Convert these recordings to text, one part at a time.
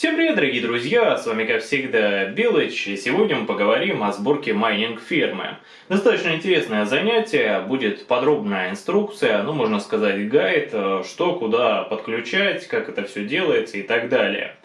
Всем привет, дорогие друзья, с вами как всегда Белыч, и сегодня мы поговорим о сборке майнинг-фермы. Достаточно интересное занятие, будет подробная инструкция, ну можно сказать гайд, э, что куда подключать, как это все делается и так далее.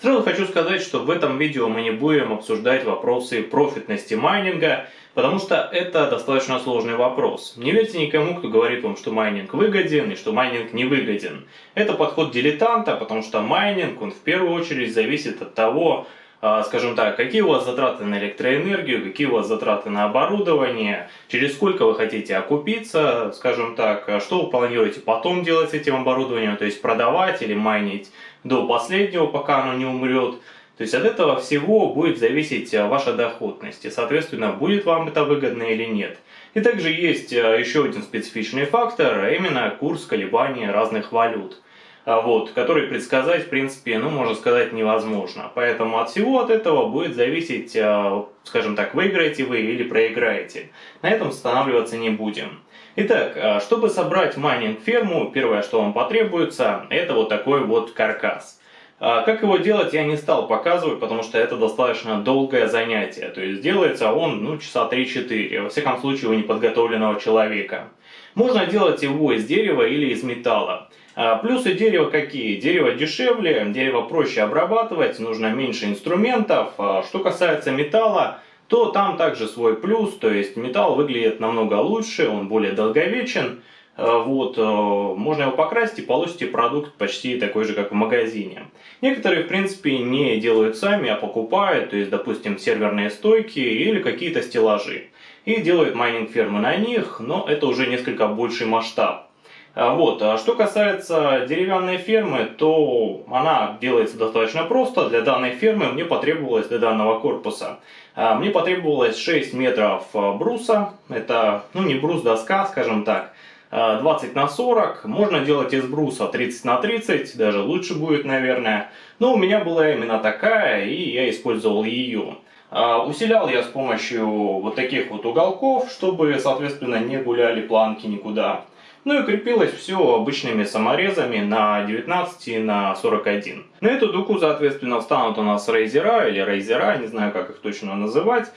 Сразу хочу сказать, что в этом видео мы не будем обсуждать вопросы профитности майнинга, Потому что это достаточно сложный вопрос. Не верьте никому, кто говорит вам, что майнинг выгоден и что майнинг не выгоден. Это подход дилетанта, потому что майнинг, он в первую очередь зависит от того, а, скажем так, какие у вас затраты на электроэнергию, какие у вас затраты на оборудование, через сколько вы хотите окупиться, скажем так, а что вы планируете потом делать с этим оборудованием, то есть продавать или майнить до последнего, пока оно не умрет. То есть от этого всего будет зависеть э, ваша доходность, и соответственно будет вам это выгодно или нет. И также есть э, еще один специфичный фактор, а именно курс колебания разных валют. А вот, который предсказать, в принципе, ну, можно сказать, невозможно. Поэтому от всего от этого будет зависеть, э, скажем так, выиграете вы или проиграете. На этом останавливаться не будем. Итак, чтобы собрать майнинг-ферму, первое, что вам потребуется, это вот такой вот каркас. А, как его делать я не стал показывать, потому что это достаточно долгое занятие. То есть делается он ну, часа 3-4, во всяком случае у неподготовленного человека. Можно делать его из дерева или из металла. А, плюсы дерева какие? Дерево дешевле, дерево проще обрабатывать, нужно меньше инструментов. А, что касается металла, то там также свой плюс, то есть металл выглядит намного лучше, он более долговечен. Э, вот, э, можно его покрасить и получите продукт почти такой же, как в магазине. Некоторые, в принципе, не делают сами, а покупают, то есть, допустим, серверные стойки или какие-то стеллажи. И делают майнинг-фермы на них, но это уже несколько больший масштаб. А вот. А что касается деревянной фермы, то она делается достаточно просто. Для данной фермы мне потребовалось, для данного корпуса, мне потребовалось 6 метров бруса. Это, ну не брус, доска, скажем так. 20 на 40, можно делать из бруса 30 на 30, даже лучше будет, наверное. Но у меня была именно такая, и я использовал ее. А, усилял я с помощью вот таких вот уголков, чтобы, соответственно, не гуляли планки никуда. Ну и крепилось все обычными саморезами на 19 и на 41. На эту дугу, соответственно, встанут у нас рейзера или рейзера, не знаю, как их точно называть.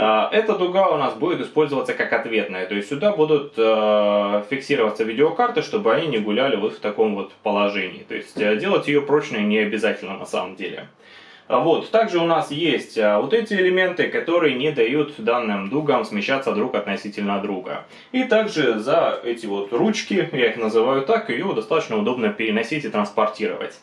А, эта дуга у нас будет использоваться как ответная, то есть сюда будут э, фиксироваться видеокарты, чтобы они не гуляли вот в таком вот положении. То есть э, делать ее прочной не обязательно на самом деле. А вот, также у нас есть э, вот эти элементы, которые не дают данным дугам смещаться друг относительно друга. И также за эти вот ручки, я их называю так, ее достаточно удобно переносить и транспортировать.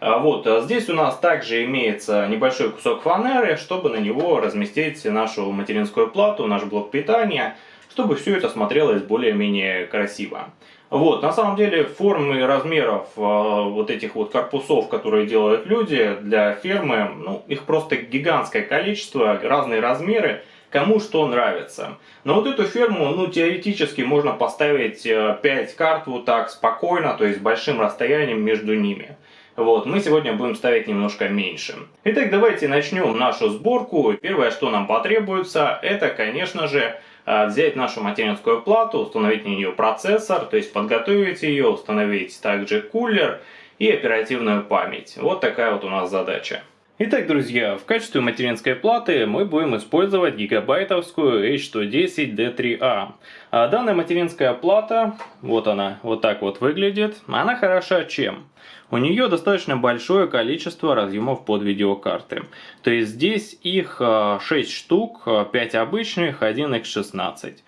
А вот, а здесь у нас также имеется небольшой кусок фанеры, чтобы на него разместить нашу материнскую плату, наш блок питания, чтобы все это смотрелось более-менее красиво. Вот, на самом деле формы и размеров э, вот этих вот корпусов, которые делают люди для фермы, ну, их просто гигантское количество, разные размеры, кому что нравится. Но вот эту ферму, ну, теоретически можно поставить 5 э, карт вот так спокойно, то есть большим расстоянием между ними. Вот, мы сегодня будем ставить немножко меньше. Итак, давайте начнем нашу сборку. Первое, что нам потребуется, это, конечно же, а, взять нашу материнскую плату, установить на нее процессор, то есть подготовить ее, установить также кулер и оперативную память. Вот такая вот у нас задача. Итак, друзья, в качестве материнской платы мы будем использовать гигабайтовскую H110D3A. А данная материнская плата, вот она, вот так вот выглядит, она хороша чем? У нее достаточно большое количество разъемов под видеокарты. То есть здесь их 6 а, штук, 5 обычных, 1 X16.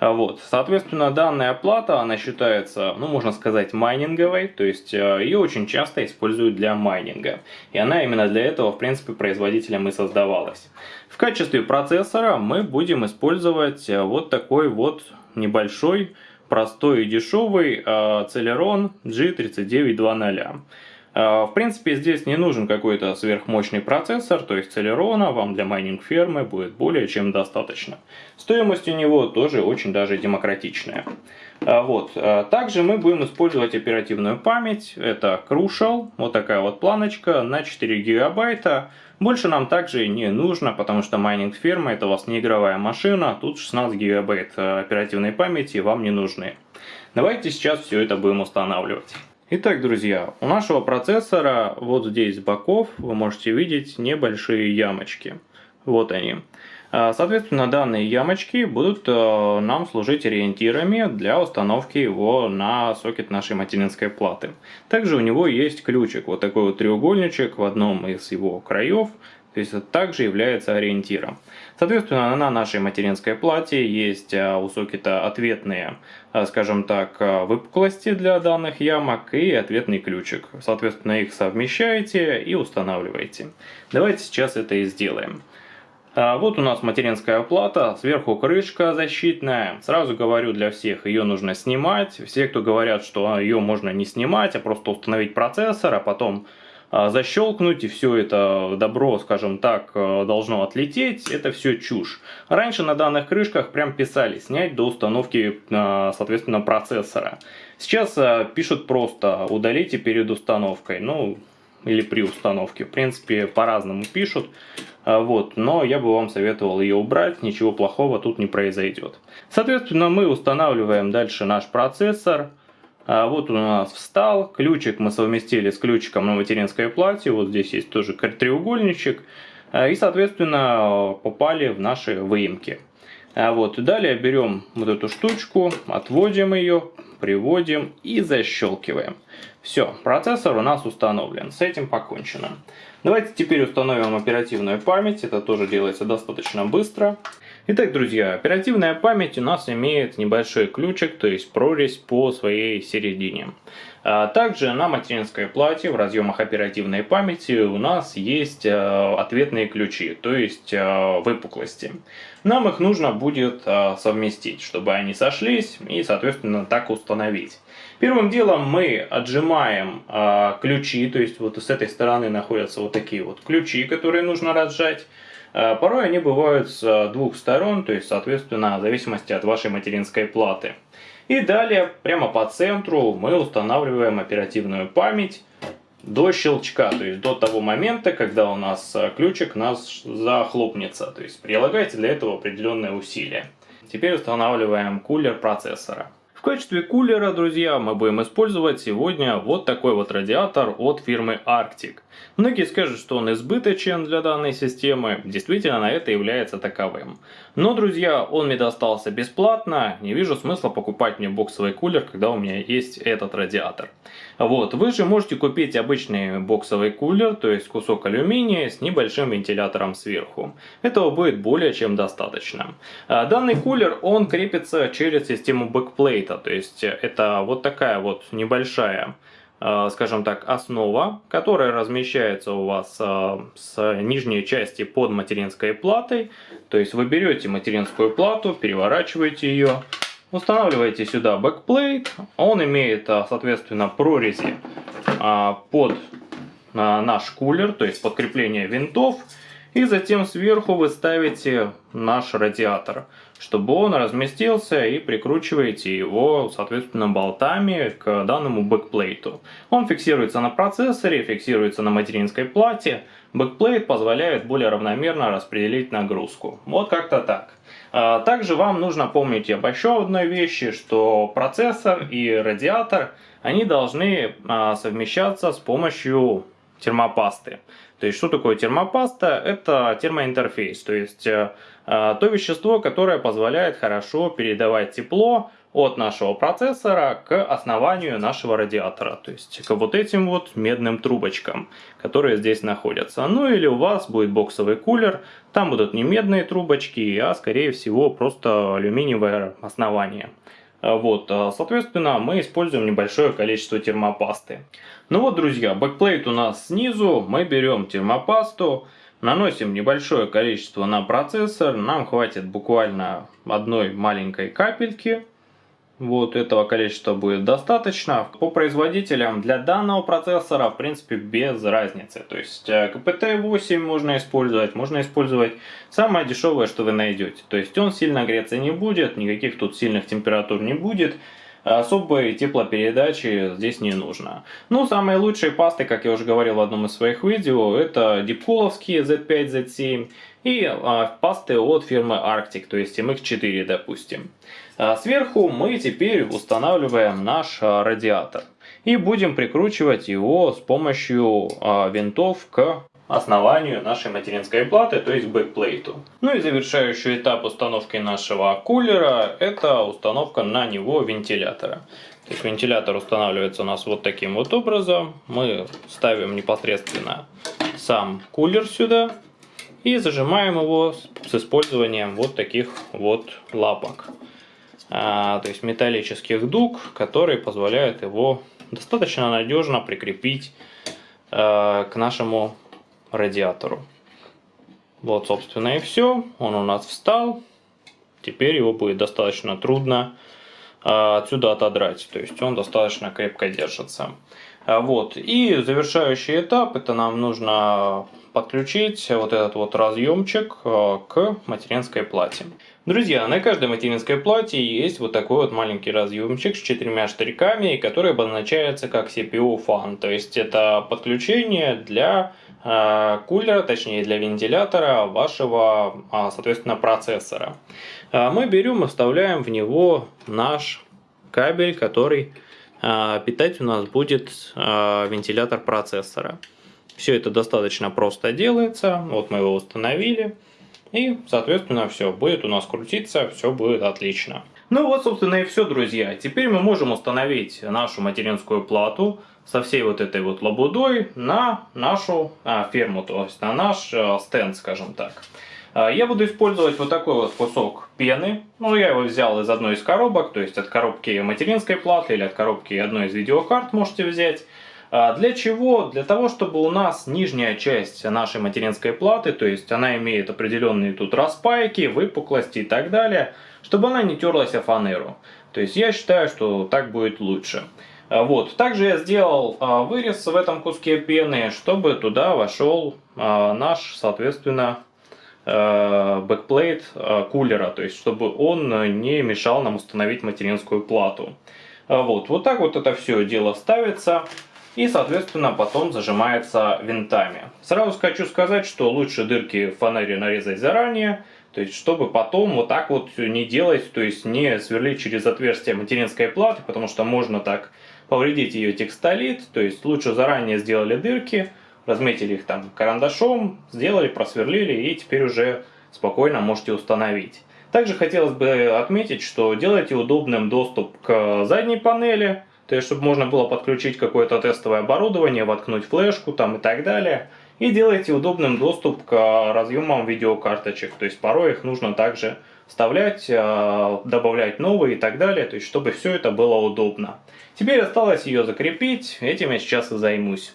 А вот, соответственно, данная плата, она считается, ну, можно сказать, майнинговой, то есть э, ее очень часто используют для майнинга. И она именно для этого, в принципе, производителем и создавалась. В качестве процессора мы будем использовать э, вот такой вот небольшой, простой и дешевый э, Celeron G3920. А, в принципе, здесь не нужен какой-то сверхмощный процессор, то есть Celeron вам для майнинг фермы будет более чем достаточно. Стоимость у него тоже очень даже демократичная. А, вот. А, также мы будем использовать оперативную память, это Crucial, вот такая вот планочка на 4 гигабайта. Больше нам также не нужно, потому что майнинг ферма это у вас не игровая машина, тут 16 гигабайт оперативной памяти вам не нужны. Давайте сейчас все это будем устанавливать. Итак, друзья, у нашего процессора вот здесь с боков вы можете видеть небольшие ямочки. Вот они. А, соответственно, данные ямочки будут э, нам служить ориентирами для установки его на сокет нашей материнской платы. Также у него есть ключик, вот такой вот треугольничек в одном из его краев, то есть это также является ориентиром. Соответственно, на нашей материнской плате есть а, у сокета ответные, а, скажем так, а, выпуклости для данных ямок и ответный ключик. Соответственно, их совмещаете и устанавливаете. Давайте сейчас это и сделаем. Вот у нас материнская плата, сверху крышка защитная. Сразу говорю для всех, ее нужно снимать. Все, кто говорят, что ее можно не снимать, а просто установить процессор, а потом защелкнуть, и все это добро, скажем так, э, должно отлететь, это все чушь. Раньше на данных крышках прям писали снять до установки, э, соответственно, процессора. Сейчас э, пишут просто удалите перед установкой, ну, или при установке. В принципе, по-разному пишут, вот, но я бы вам советовал ее убрать, ничего плохого тут не произойдет. Соответственно, мы устанавливаем дальше наш процессор. А вот у нас встал, ключик мы совместили с ключиком на материнской плате, вот здесь есть тоже треугольничек, а, и соответственно попали в наши выемки. А вот, далее берем вот эту штучку, отводим ее, приводим и защелкиваем. Все, процессор у нас установлен, с этим покончено. Давайте теперь установим оперативную память, это тоже делается достаточно быстро. Итак, друзья, оперативная память у нас имеет небольшой ключик, то есть прорезь по своей середине. А также на материнской плате в разъемах оперативной памяти у нас есть э, ответные ключи, то есть э, выпуклости. Нам их нужно будет э, совместить, чтобы они сошлись и, соответственно, так установить. Первым делом мы отжимаем ключи, то есть вот с этой стороны находятся вот такие вот ключи, которые нужно разжать. Порой они бывают с двух сторон, то есть, соответственно, в зависимости от вашей материнской платы. И далее, прямо по центру, мы устанавливаем оперативную память до щелчка, то есть до того момента, когда у нас э, ключик нас захлопнется. То есть прилагайте для этого определенные усилия. Теперь устанавливаем кулер процессора. В качестве кулера, друзья, мы будем использовать сегодня вот такой вот радиатор от фирмы Arctic. Многие скажут, что он избыточен для данной системы, действительно на это является таковым. Но, друзья, он мне достался бесплатно, не вижу смысла покупать мне боксовый кулер, когда у меня есть этот радиатор. Вот, вы же можете купить обычный боксовый кулер, то есть кусок алюминия с небольшим вентилятором сверху. Этого будет более чем достаточно. А, данный кулер, он крепится через систему бэкплейта, то есть это вот такая вот небольшая Э, скажем так, основа, которая размещается у вас э, с нижней части под материнской платой. То есть вы берете материнскую плату, переворачиваете ее, устанавливаете сюда бэкплейт. Он имеет, э, соответственно, прорези под наш кулер, то есть под крепление винтов. И затем сверху вы ставите наш радиатор чтобы он разместился и прикручиваете его, соответственно, болтами к данному бэкплейту. Он фиксируется на процессоре, фиксируется на материнской плате. Бэкплейт позволяет более равномерно распределить нагрузку. Вот как-то так. А, также вам нужно помнить об еще одной вещи, что процессор и радиатор, они должны а, совмещаться с помощью термопасты. То есть, что такое термопаста? Это термоинтерфейс, то есть э, э, то вещество, которое позволяет хорошо передавать тепло от нашего процессора к основанию нашего радиатора, то есть к вот этим вот медным трубочкам, которые здесь находятся. Ну или у вас будет боксовый кулер, там будут не медные трубочки, а скорее всего просто алюминиевое основание. Вот, э, соответственно, мы используем небольшое количество термопасты. Ну вот, друзья, бэкплейт у нас снизу, мы берем термопасту, наносим небольшое количество на процессор, нам хватит буквально одной маленькой капельки. Вот этого количества будет достаточно. По производителям для данного процессора в принципе без разницы. То есть КПТ-8 можно использовать, можно использовать самое дешевое, что вы найдете. То есть он сильно греться не будет, никаких тут сильных температур не будет. Особой теплопередачи здесь не нужно. Ну, самые лучшие пасты, как я уже говорил в одном из своих видео, это дипколовские Z5, Z7 и а, пасты от фирмы Arctic, то есть MX4, допустим. А сверху мы теперь устанавливаем наш а, радиатор. И будем прикручивать его с помощью э, винтов к основанию нашей материнской платы, то есть бэкплейту. Ну и завершающий этап установки нашего кулера, это установка на него вентилятора. То есть вентилятор устанавливается у нас вот таким вот образом. Мы ставим непосредственно сам кулер сюда и зажимаем его с использованием вот таких вот лапок. А, то есть металлических дуг, которые позволяют его достаточно надежно прикрепить а, к нашему радиатору. Вот, собственно, и все. Он у нас встал. Теперь его будет достаточно трудно а, отсюда отодрать. То есть он достаточно крепко держится. Вот. И завершающий этап, это нам нужно подключить вот этот вот разъемчик к материнской плате. Друзья, на каждой материнской плате есть вот такой вот маленький разъемчик с четырьмя штырьками, который обозначается как CPU fan. То есть это подключение для кулера, точнее для вентилятора вашего, соответственно, процессора. Мы берем и вставляем в него наш кабель, который питать у нас будет вентилятор процессора. Все это достаточно просто делается. Вот мы его установили. И, соответственно, все будет у нас крутиться, все будет отлично. Ну вот, собственно, и все, друзья. Теперь мы можем установить нашу материнскую плату со всей вот этой вот лабудой на нашу а, ферму, то есть на наш а, стенд, скажем так. А, я буду использовать вот такой вот кусок пены. Ну, я его взял из одной из коробок, то есть от коробки материнской платы или от коробки одной из видеокарт можете взять. А, для чего? Для того, чтобы у нас нижняя часть нашей материнской платы, то есть она имеет определенные тут распайки, выпуклости и так далее, чтобы она не терлась о фанеру. То есть я считаю, что так будет лучше. А, вот. Также я сделал вырез в этом куске пены, чтобы туда вошел наш, соответственно, бэкплейт кулера, то есть чтобы он не мешал нам установить материнскую плату. Вот, вот так вот это все дело ставится и, соответственно, потом зажимается винтами. Сразу хочу сказать, что лучше дырки в фанере нарезать заранее, то есть чтобы потом вот так вот не делать, то есть не сверлить через отверстие материнской платы, потому что можно так повредить ее текстолит, то есть лучше заранее сделали дырки, разметили их там карандашом, сделали, просверлили и теперь уже спокойно можете установить. Также хотелось бы отметить, что делайте удобным доступ к задней панели, то есть чтобы можно было подключить какое-то тестовое оборудование, воткнуть флешку там и так далее. И делайте удобным доступ к разъемам видеокарточек, то есть порой их нужно также вставлять, э, добавлять новые и так далее, то есть чтобы все это было удобно. Теперь осталось ее закрепить, этим я сейчас и займусь.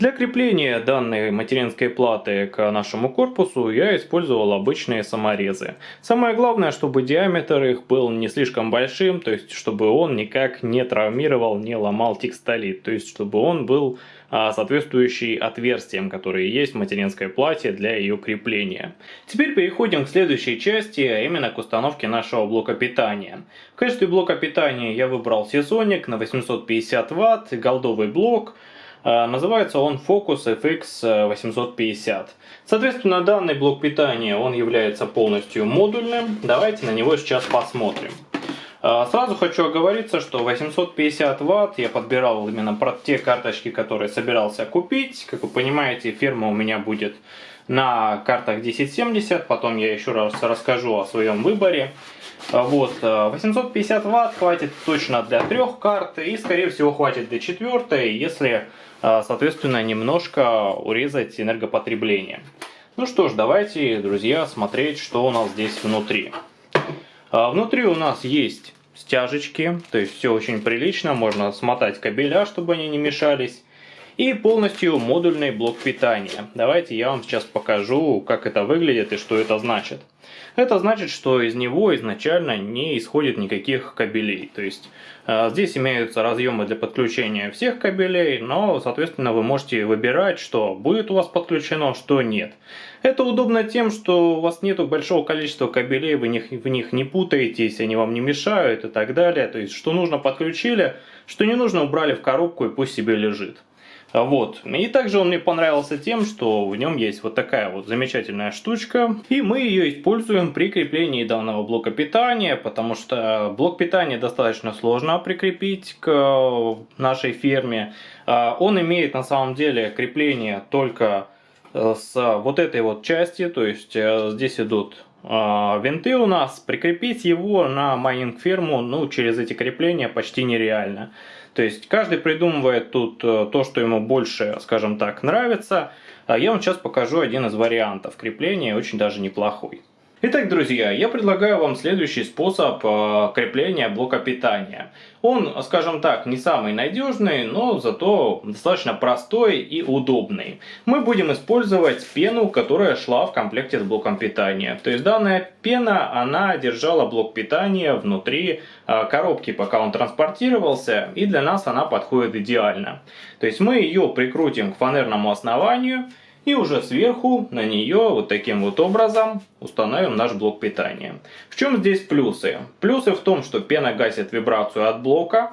Для крепления данной материнской платы к нашему корпусу я использовал обычные саморезы. Самое главное, чтобы диаметр их был не слишком большим, то есть чтобы он никак не травмировал, не ломал текстолит, то есть чтобы он был а, соответствующий отверстиям, которые есть в материнской плате для ее крепления. Теперь переходим к следующей части, а именно к установке нашего блока питания. В качестве блока питания я выбрал сезонник на 850 Вт, голдовый блок, называется он Focus FX 850. Соответственно, данный блок питания он является полностью модульным. Давайте на него сейчас посмотрим. А, сразу хочу оговориться, что 850 Вт я подбирал именно про те карточки, которые собирался купить. Как вы понимаете, фирма у меня будет на картах 1070, потом я еще раз расскажу о своем выборе. А, вот, 850 Вт хватит точно для трех карт и скорее всего хватит для четвертой, если а, соответственно, немножко урезать энергопотребление. Ну что ж, давайте, друзья, смотреть, что у нас здесь внутри. А, внутри у нас есть стяжечки, то есть все очень прилично, можно смотать кабеля, чтобы они не мешались. И полностью модульный блок питания. Давайте я вам сейчас покажу, как это выглядит и что это значит. Это значит, что из него изначально не исходит никаких кабелей. То есть э, здесь имеются разъемы для подключения всех кабелей, но, соответственно, вы можете выбирать, что будет у вас подключено, что нет. Это удобно тем, что у вас нету большого количества кабелей, вы них, в них не путаетесь, они вам не мешают и так далее. То есть, что нужно подключили, что не нужно убрали в коробку и пусть себе лежит. Вот. И также он мне понравился тем, что в нем есть вот такая вот замечательная штучка. И мы ее используем при креплении данного блока питания, потому что блок питания достаточно сложно прикрепить к нашей ферме. А, он имеет на самом деле крепление только э, с вот этой вот части, то есть э, здесь идут а, винты у нас. Прикрепить его на майнинг ферму ну, через эти крепления почти нереально. То есть каждый придумывает тут э, то, что ему больше, скажем так, нравится. А я вам сейчас покажу один из вариантов крепления, очень даже неплохой. Итак, друзья, я предлагаю вам следующий способ э, крепления блока питания. Он, скажем так, не самый надежный, но зато достаточно простой и удобный. Мы будем использовать пену, которая шла в комплекте с блоком питания. То есть данная пена, она держала блок питания внутри э, коробки, пока он транспортировался, и для нас она подходит идеально. То есть мы ее прикрутим к фанерному основанию, и уже сверху на нее вот таким вот образом установим наш блок питания. В чем здесь плюсы? Плюсы в том, что пена гасит вибрацию от блока,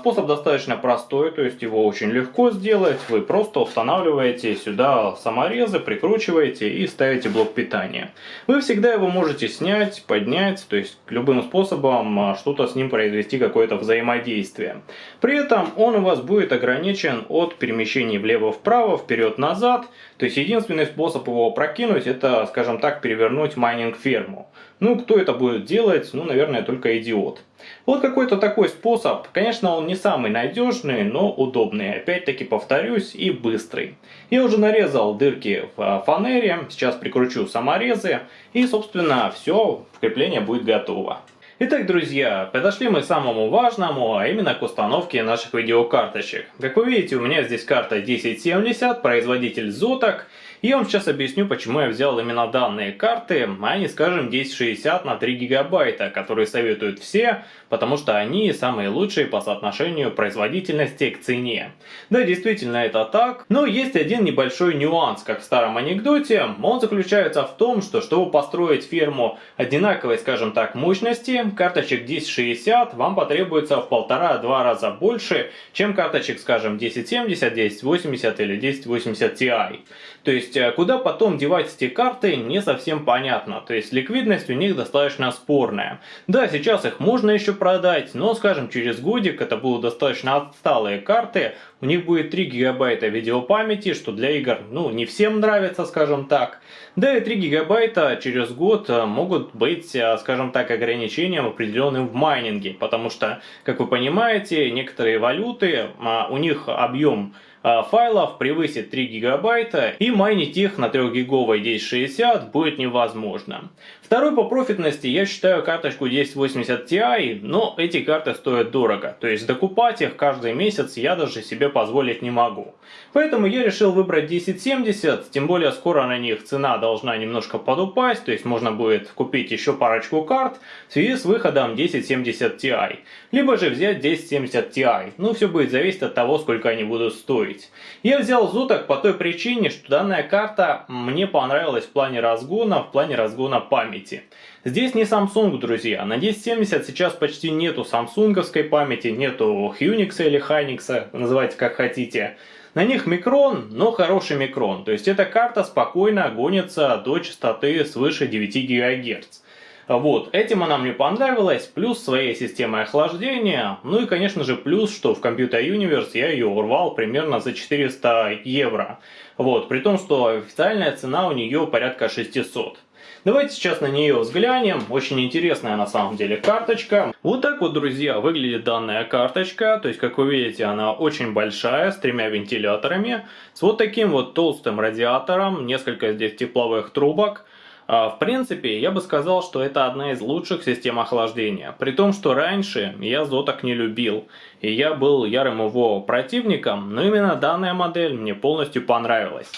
способ достаточно простой, то есть его очень легко сделать. Вы просто устанавливаете сюда саморезы, прикручиваете и ставите блок питания. Вы всегда его можете снять, поднять, то есть любым способом а, что-то с ним произвести, какое-то взаимодействие. При этом он у вас будет ограничен от перемещений влево-вправо, вперед-назад. То есть единственный способ его прокинуть, это, скажем так, перевернуть майнинг-ферму. Ну, кто это будет делать? Ну, наверное, только идиот. Вот какой-то такой способ. Конечно, он не самый надежный, но удобный. Опять-таки повторюсь, и быстрый. Я уже нарезал дырки в фанере. Сейчас прикручу саморезы. И, собственно, все, крепление будет готово. Итак, друзья, подошли мы к самому важному, а именно к установке наших видеокарточек. Как вы видите, у меня здесь карта 1070, производитель Zotac. И я вам сейчас объясню, почему я взял именно данные карты, а не, скажем, 1060 на 3 гигабайта, которые советуют все, потому что они самые лучшие по соотношению производительности к цене. Да, действительно это так, но есть один небольшой нюанс, как в старом анекдоте. Он заключается в том, что чтобы построить ферму одинаковой, скажем так, мощности, карточек 1060 вам потребуется в полтора-два раза больше, чем карточек, скажем, 1070, 1080 или 1080 Ti. То есть, э, куда потом девать эти карты, не совсем понятно. То есть, ликвидность у них достаточно спорная. Да, сейчас их можно еще продать, но, скажем, через годик это будут достаточно отсталые карты. У них будет 3 гигабайта видеопамяти, что для игр, ну, не всем нравится, скажем так. Да и 3 гигабайта через год э, могут быть, э, скажем так, ограничением определенным в майнинге. Потому что, как вы понимаете, некоторые валюты, а, у них объем файлов превысит 3 гигабайта и майнить их на 3 гиговой 1060 будет невозможно. Второй по профитности я считаю карточку 1080 Ti, но эти карты стоят дорого, то есть докупать их каждый месяц я даже себе позволить не могу. Поэтому я решил выбрать 1070, тем более скоро на них цена должна немножко подупасть, то есть можно будет купить еще парочку карт в связи с выходом 1070 Ti. Либо же взять 1070 Ti, ну все будет зависеть от того, сколько они будут стоить. Я взял Zotac по той причине, что данная карта мне понравилась в плане разгона, в плане разгона памяти памяти. Здесь не Samsung, друзья. На 1070 сейчас почти нету самсунговской памяти, нету Unix или Hynix, называйте как хотите. На них микрон, но хороший микрон. То есть эта карта спокойно гонится до частоты свыше 9 ГГц. Вот, этим она мне понравилась, плюс своей системой охлаждения, ну и конечно же плюс, что в Computer Universe я ее урвал примерно за 400 евро. Вот, при том, что официальная цена у нее порядка 600. Давайте сейчас на нее взглянем. Очень интересная на самом деле карточка. Вот так вот, друзья, выглядит данная карточка. То есть, как вы видите, она очень большая, с тремя вентиляторами. С вот таким вот толстым радиатором, несколько здесь тепловых трубок. А, в принципе, я бы сказал, что это одна из лучших систем охлаждения. При том, что раньше я Zotac не любил. И я был ярым его противником, но именно данная модель мне полностью понравилась.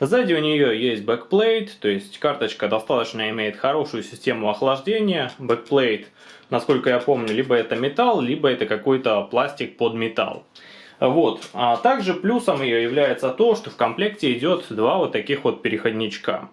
Сзади у нее есть backplate, то есть карточка достаточно имеет хорошую систему охлаждения. Backplate, насколько я помню, либо это металл, либо это какой-то пластик под металл. Вот. А также плюсом ее является то, что в комплекте идет два вот таких вот переходничка.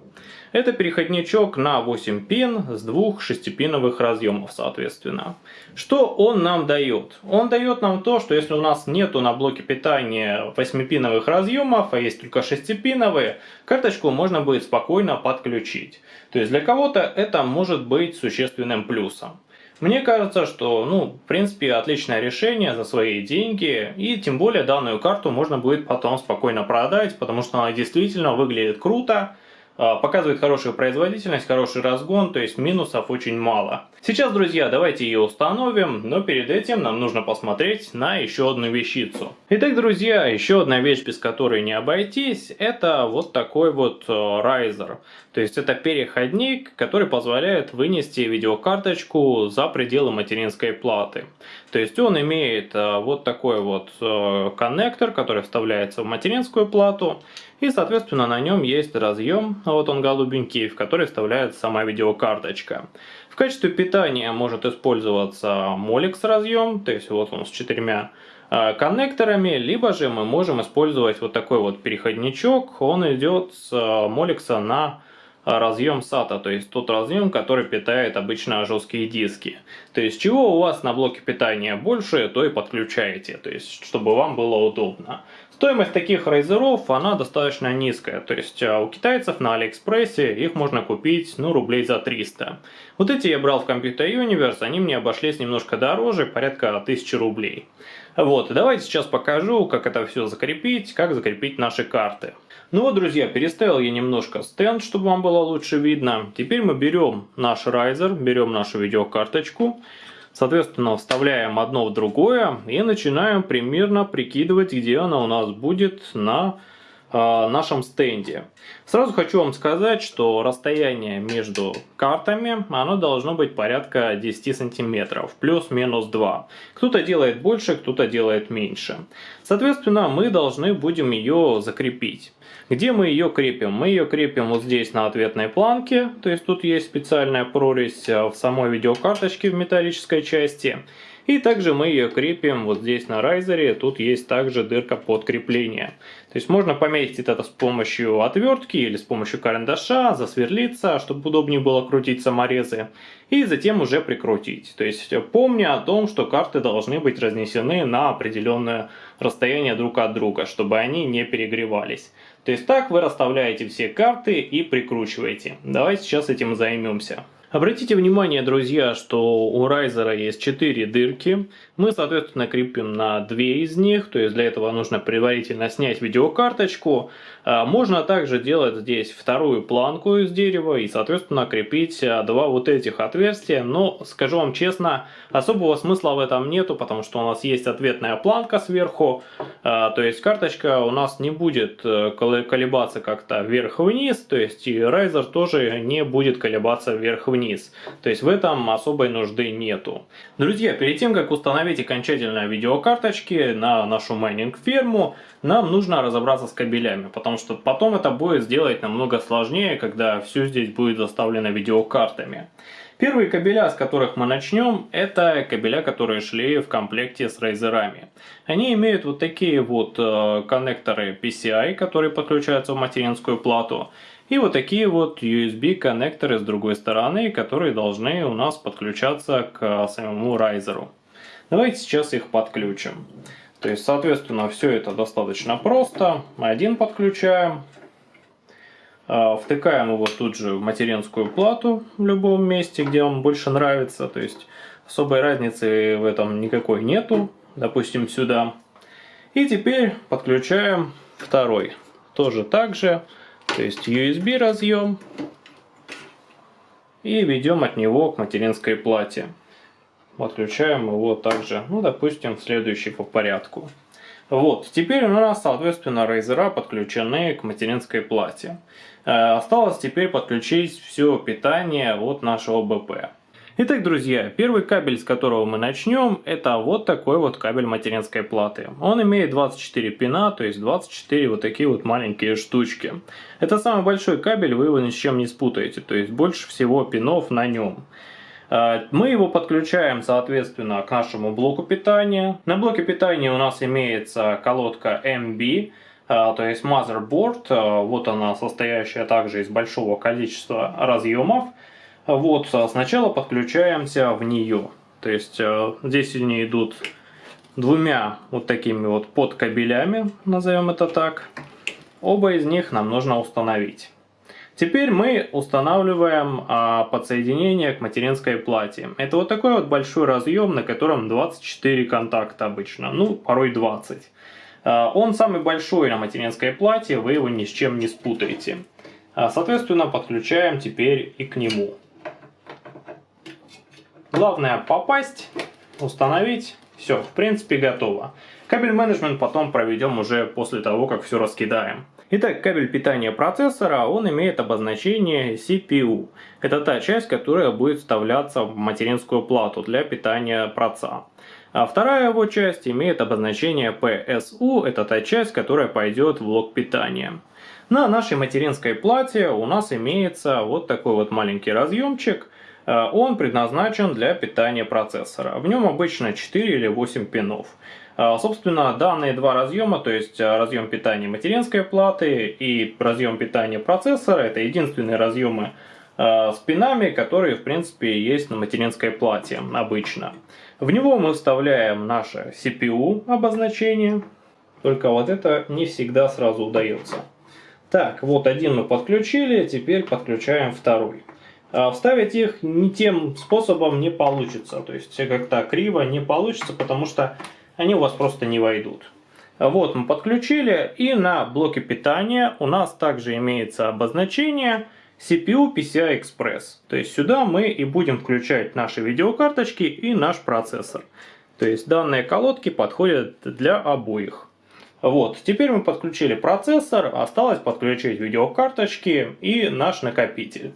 Это переходничок на 8 пин с двух шестипиновых разъемов, соответственно. Что он нам дает? Он дает нам то, что если у нас нету на блоке питания 8-пиновых разъемов, а есть только 6-пиновые, карточку можно будет спокойно подключить. То есть для кого-то это может быть существенным плюсом. Мне кажется, что, ну, в принципе, отличное решение за свои деньги, и тем более данную карту можно будет потом спокойно продать, потому что она действительно выглядит круто, а, показывает хорошую производительность, хороший разгон, то есть минусов очень мало. Сейчас, друзья, давайте ее установим, но перед этим нам нужно посмотреть на еще одну вещицу. Итак, друзья, еще одна вещь, без которой не обойтись, это вот такой вот райзер. Э, то есть это переходник, который позволяет вынести видеокарточку за пределы материнской платы. То есть он имеет э, вот такой вот э, коннектор, который вставляется в материнскую плату. И, соответственно, на нем есть разъем, вот он голубенький, в который вставляется сама видеокарточка. В качестве питания может использоваться Molex разъем, то есть вот он с четырьмя э, коннекторами, либо же мы можем использовать вот такой вот переходничок, он идет с Molex на разъем SATA, то есть тот разъем, который питает обычно жесткие диски. То есть чего у вас на блоке питания больше, то и подключаете, то есть чтобы вам было удобно. Стоимость таких райзеров, она достаточно низкая, то есть а, у китайцев на Алиэкспрессе их можно купить, ну, рублей за 300. Вот эти я брал в Computer Universe, они мне обошлись немножко дороже, порядка 1000 рублей. Вот, давайте сейчас покажу, как это все закрепить, как закрепить наши карты. Ну вот, друзья, переставил я немножко стенд, чтобы вам было лучше видно. Теперь мы берем наш райзер, берем нашу видеокарточку, Соответственно, вставляем одно в другое и начинаем примерно прикидывать, где она у нас будет на нашем стенде. Сразу хочу вам сказать, что расстояние между картами оно должно быть порядка 10 сантиметров, плюс-минус 2. Кто-то делает больше, кто-то делает меньше. Соответственно, мы должны будем ее закрепить. Где мы ее крепим? Мы ее крепим вот здесь на ответной планке, то есть тут есть специальная прорезь э, в самой видеокарточке в металлической части. И также мы ее крепим вот здесь на райзере, тут есть также дырка под крепление. То есть можно пометить это с помощью отвертки или с помощью карандаша, засверлиться, чтобы удобнее было крутить саморезы. И затем уже прикрутить. То есть помня о том, что карты должны быть разнесены на определенное расстояние друг от друга, чтобы они не перегревались. То есть так вы расставляете все карты и прикручиваете. Давайте сейчас этим займемся. Обратите внимание, друзья, что у райзера есть 4 дырки. Мы, соответственно, крепим на 2 из них, то есть для этого нужно предварительно снять видеокарточку. А, можно также делать здесь вторую планку из дерева и, соответственно, крепить а, два вот этих отверстия. Но, скажу вам честно, особого смысла в этом нету, потому что у нас есть ответная планка сверху. А, то есть карточка у нас не будет э, колебаться как-то вверх-вниз, то есть и райзер тоже не будет колебаться вверх-вниз вниз. То есть в этом особой нужды нету. Друзья, перед тем как установить окончательно видеокарточки на нашу майнинг ферму, нам нужно разобраться с кабелями, потому что потом это будет сделать намного сложнее, когда все здесь будет заставлено видеокартами. Первые кабеля, с которых мы начнем, это кабеля, которые шли в комплекте с рейзерами. Они имеют вот такие вот э, коннекторы PCI, которые подключаются в материнскую плату. И вот такие вот USB коннекторы с другой стороны, которые должны у нас подключаться к самому райзеру. Давайте сейчас их подключим. То есть, соответственно, все это достаточно просто. Один подключаем. А, втыкаем его тут же в материнскую плату в любом месте, где вам больше нравится. То есть, особой разницы в этом никакой нету. Допустим, сюда. И теперь подключаем второй. Тоже так же. То есть USB разъем. И ведем от него к материнской плате. Подключаем его также, ну, допустим, следующий по порядку. Вот, теперь у нас, соответственно, рейзера подключены к материнской плате. Э, осталось теперь подключить все питание от нашего БП. Итак, друзья, первый кабель, с которого мы начнем, это вот такой вот кабель материнской платы. Он имеет 24 пина, то есть 24 вот такие вот маленькие штучки. Это самый большой кабель, вы его ни с чем не спутаете, то есть больше всего пинов на нем. А, мы его подключаем, соответственно, к нашему блоку питания. На блоке питания у нас имеется колодка MB, то есть motherboard, вот она состоящая также из большого количества разъемов. Вот, сначала подключаемся в нее. То есть здесь они идут двумя вот такими вот подкабелями, назовем это так. Оба из них нам нужно установить. Теперь мы устанавливаем а, подсоединение к материнской плате. Это вот такой вот большой разъем, на котором 24 контакта обычно, ну порой 20. А, он самый большой на материнской плате, вы его ни с чем не спутаете. А, соответственно, подключаем теперь и к нему. Главное попасть, установить, все, в принципе готово. Кабель менеджмент потом проведем уже после того, как все раскидаем. Итак, кабель питания процессора, он имеет обозначение CPU. Это та часть, которая будет вставляться в материнскую плату для питания проца. А вторая его часть имеет обозначение PSU, это та часть, которая пойдет в блок питания. На нашей материнской плате у нас имеется вот такой вот маленький разъемчик. Э, он предназначен для питания процессора. В нем обычно 4 или 8 пинов. А, собственно, данные два разъема, то есть а, разъем питания материнской платы и разъем питания процессора, это единственные разъемы с пинами, которые в принципе есть на материнской плате обычно. В него мы вставляем наше CPU обозначение, только вот это не всегда сразу удается. Так, вот один мы подключили, теперь подключаем второй. Вставить их не тем способом не получится, то есть как-то криво не получится, потому что они у вас просто не войдут. Вот мы подключили и на блоке питания у нас также имеется обозначение CPU PCI Express. То есть сюда мы и будем включать наши видеокарточки и наш процессор. То есть данные колодки подходят для обоих. Вот, теперь мы подключили процессор, осталось подключить видеокарточки и наш накопитель.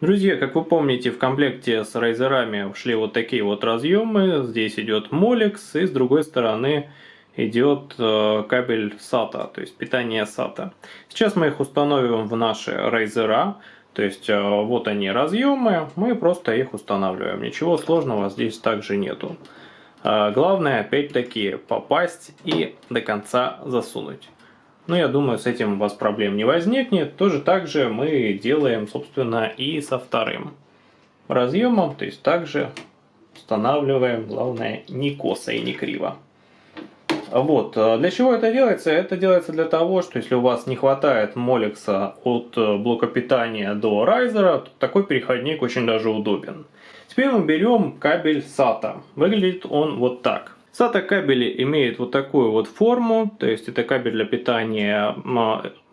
Друзья, как вы помните, в комплекте с райзерами шли вот такие вот разъемы. Здесь идет Molex и с другой стороны идет э, кабель SATA, то есть питание SATA. Сейчас мы их установим в наши райзера. То есть э, вот они разъемы, мы просто их устанавливаем. Ничего сложного здесь также нету. Э, главное опять-таки попасть и до конца засунуть. Но я думаю, с этим у вас проблем не возникнет. Тоже так же мы делаем, собственно, и со вторым разъемом. То есть также устанавливаем, главное, не косо и не криво. Вот. Для чего это делается? Это делается для того, что если у вас не хватает молекса от блока питания до райзера, то такой переходник очень даже удобен. Теперь мы берем кабель SATA. Выглядит он вот так. SATA кабели имеют вот такую вот форму, то есть это кабель для питания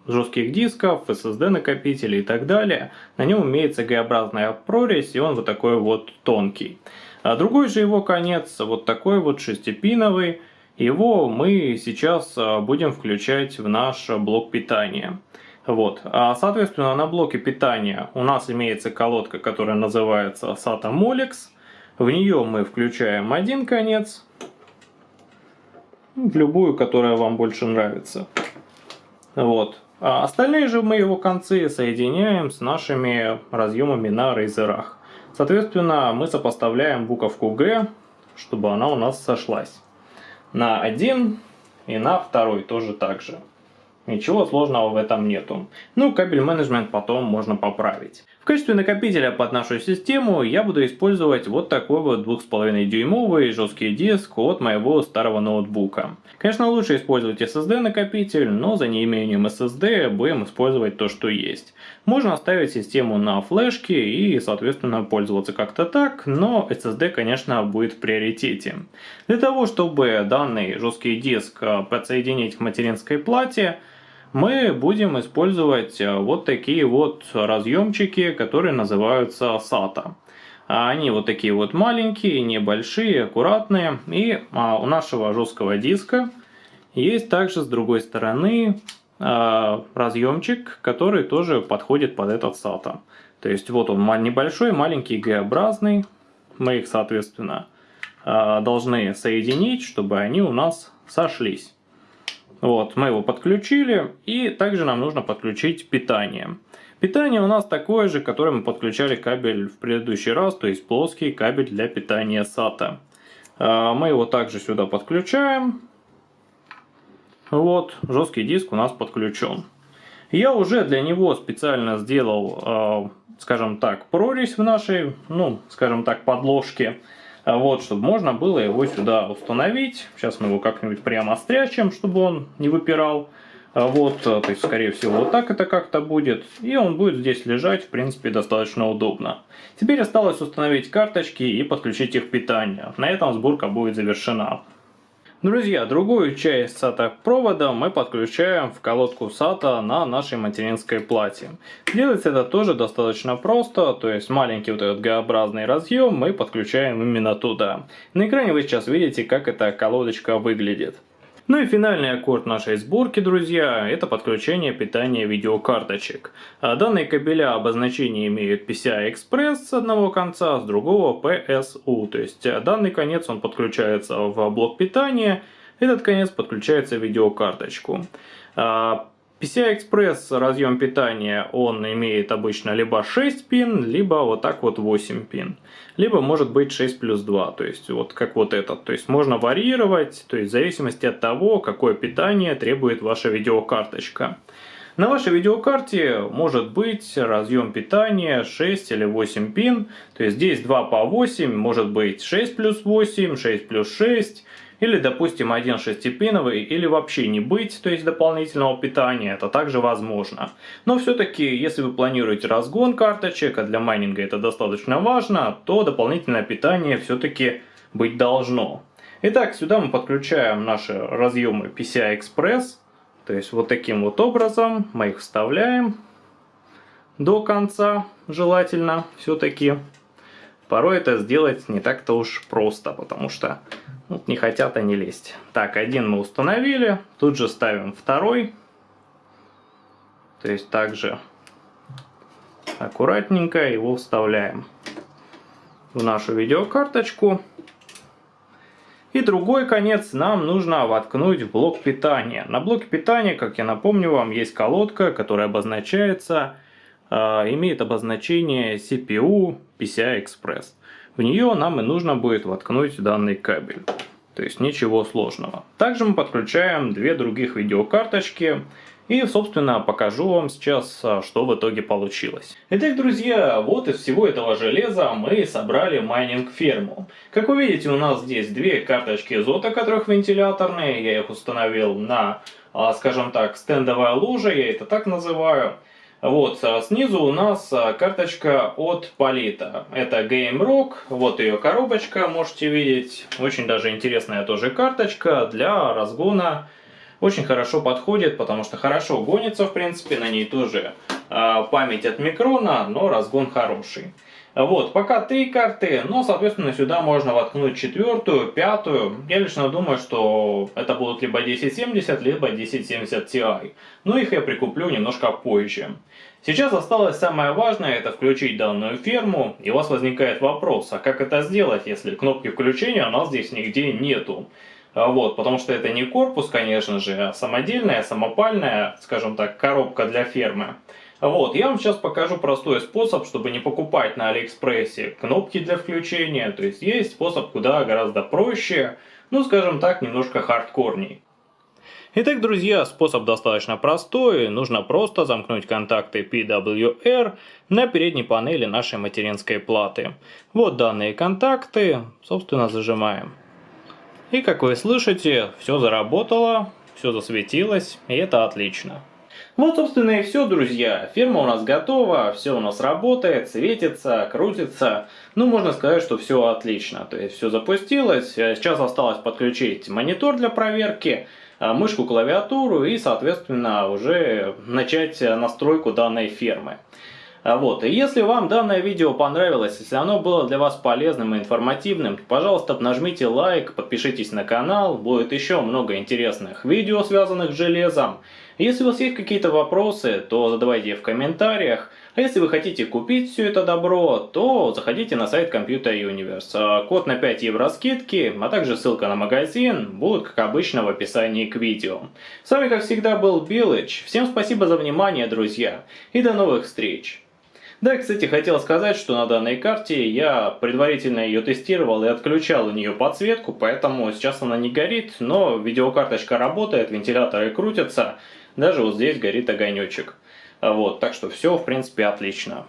жестких дисков, SSD накопителей и так далее. На нем имеется Г-образная прорезь и он вот такой вот тонкий. А другой же его конец вот такой вот шестипиновый. Его мы сейчас а, будем включать в наш блок питания. Вот. А, соответственно, на блоке питания у нас имеется колодка, которая называется SATA Molex. В нее мы включаем один конец, в любую, которая вам больше нравится. Вот. А остальные же мы его концы соединяем с нашими разъемами на рейзерах. Соответственно, мы сопоставляем буковку G, чтобы она у нас сошлась. На один и на второй тоже так же. Ничего сложного в этом нету. Ну, кабель менеджмент потом можно поправить. В качестве накопителя под нашу систему я буду использовать вот такой вот 2,5 дюймовый жесткий диск от моего старого ноутбука. Конечно лучше использовать SSD накопитель, но за неимением SSD будем использовать то, что есть. Можно оставить систему на флешке и соответственно пользоваться как-то так, но SSD конечно будет в приоритете. Для того чтобы данный жесткий диск подсоединить к материнской плате, мы будем использовать э, вот такие вот разъемчики, которые называются SATA. Они вот такие вот маленькие, небольшие, аккуратные. И а, у нашего жесткого диска есть также с другой стороны а, разъемчик, который тоже подходит под этот SATA. То есть вот он небольшой, маленький, Г-образный. Мы их, соответственно, а, должны соединить, чтобы они у нас сошлись. Вот, мы его подключили, и также нам нужно подключить питание. Питание у нас такое же, которое мы подключали кабель в предыдущий раз, то есть плоский кабель для питания SATA. А, мы его также сюда подключаем. Вот, жесткий диск у нас подключен. Я уже для него специально сделал, э, скажем так, прорезь в нашей, ну, скажем так, подложке. Вот, чтобы можно было его сюда установить. Сейчас мы его как-нибудь прямо стрячем, чтобы он не выпирал. Вот, то есть, скорее всего, вот так это как-то будет. И он будет здесь лежать, в принципе, достаточно удобно. Теперь осталось установить карточки и подключить их к питанию. На этом сборка будет завершена. Друзья, другую часть SATA провода мы подключаем в колодку SATA на нашей материнской плате. Делается это тоже достаточно просто, то есть маленький вот этот Г-образный разъем мы подключаем именно туда. На экране вы сейчас видите, как эта колодочка выглядит. Ну и финальный аккорд нашей сборки, друзья, это подключение питания видеокарточек. А данные кабеля обозначения имеют PCI-Express с одного конца, с другого PSU. То есть э, данный конец он подключается в блок питания, этот конец подключается в видеокарточку. PCI-Express разъем питания, он имеет обычно либо 6 пин, либо вот так вот 8 пин. Либо может быть 6 плюс 2, то есть вот как вот этот. То есть можно варьировать, то есть в зависимости от того, какое питание требует ваша видеокарточка. На вашей видеокарте может быть разъем питания 6 или 8 пин, то есть здесь 2 по 8, может быть 6 плюс 8, 6 плюс 6, или, допустим, один шестипиновый, или вообще не быть, то есть дополнительного питания, это также возможно. Но все-таки, если вы планируете разгон карточек, а для майнинга это достаточно важно, то дополнительное питание все-таки быть должно. Итак, сюда мы подключаем наши разъемы PCI Express, то есть вот таким вот образом мы их вставляем до конца, желательно все-таки. Порой это сделать не так-то уж просто, потому что вот не хотят они лезть. Так, один мы установили, тут же ставим второй. То есть также аккуратненько его вставляем в нашу видеокарточку. И другой конец нам нужно воткнуть в блок питания. На блоке питания, как я напомню вам, есть колодка, которая обозначается имеет обозначение CPU PCI Express. В нее нам и нужно будет воткнуть данный кабель. То есть ничего сложного. Также мы подключаем две других видеокарточки. И, собственно, покажу вам сейчас, а, что в итоге получилось. Итак, друзья, вот из всего этого железа мы собрали майнинг-ферму. Как вы видите, у нас здесь две карточки изота, которых вентиляторные. Я их установил на, а, скажем так, стендовое ложе, я это так называю. Вот, а снизу у нас а, карточка от Полита. Это Game Rock, вот ее коробочка, можете видеть. Очень даже интересная тоже карточка для разгона. Очень хорошо подходит, потому что хорошо гонится, в принципе, на ней тоже э, память от микрона, но разгон хороший. Вот, пока три карты, но, соответственно, сюда можно воткнуть четвертую, пятую. Я лично думаю, что это будут либо 1070, либо 1070 Ti. Но их я прикуплю немножко позже. Сейчас осталось самое важное, это включить данную ферму, и у вас возникает вопрос, а как это сделать, если кнопки включения у нас здесь нигде нету? А вот, потому что это не корпус, конечно же, а самодельная, самопальная, скажем так, коробка для фермы. Вот, я вам сейчас покажу простой способ, чтобы не покупать на Алиэкспрессе кнопки для включения. То есть есть способ куда гораздо проще, ну скажем так, немножко хардкорней. Итак, друзья, способ достаточно простой. Нужно просто замкнуть контакты PWR на передней панели нашей материнской платы. Вот данные контакты, собственно, зажимаем. И как вы слышите, все заработало, все засветилось, и это отлично. Вот, собственно, и все, друзья. Ферма у нас готова, все у нас работает, светится, крутится. Ну, можно сказать, что все отлично. То есть, все запустилось. Сейчас осталось подключить монитор для проверки, а, мышку, клавиатуру и, соответственно, уже начать настройку данной фермы. Вот, и если вам данное видео понравилось, если оно было для вас полезным и информативным, пожалуйста, нажмите лайк, подпишитесь на канал, будет еще много интересных видео, связанных с железом. Если у вас есть какие-то вопросы, то задавайте их в комментариях. А если вы хотите купить все это добро, то заходите на сайт Computer Universe. А код на 5 евро скидки, а также ссылка на магазин будут, как обычно, в описании к видео. С вами, как всегда, был Билыч. Всем спасибо за внимание, друзья, и до новых встреч! Да, кстати, хотел сказать, что на данной карте я предварительно ее тестировал и отключал у нее подсветку, поэтому сейчас она не горит, но видеокарточка работает, вентиляторы крутятся. Даже вот здесь горит огонечек. А вот, так что все, в принципе, отлично.